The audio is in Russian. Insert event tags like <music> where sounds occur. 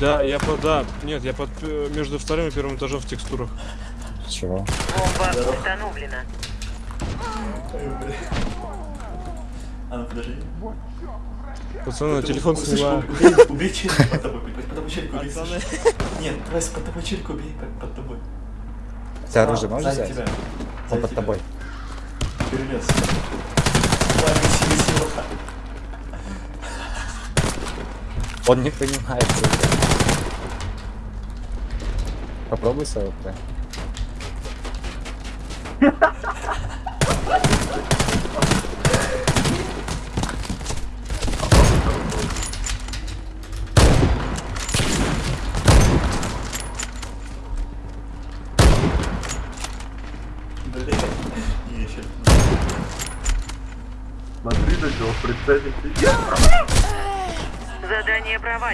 Да, я под... Да, нет, я под... э, между вторым и первым этажом в текстурах. Чего? Бомба установлена. А ну подожди. Пацаны, телефон снимаю. <laughs> Убей, челика под тобой, под тобой челика убей. Нет, Вась, под тобой челика убей, под, тобой. Ты оружие А, можешь взять? Он под тобой. Перелез. Вот так. Он не понимает. Попробуй с АВП. Смотри, на него прицелился. Задание провалено.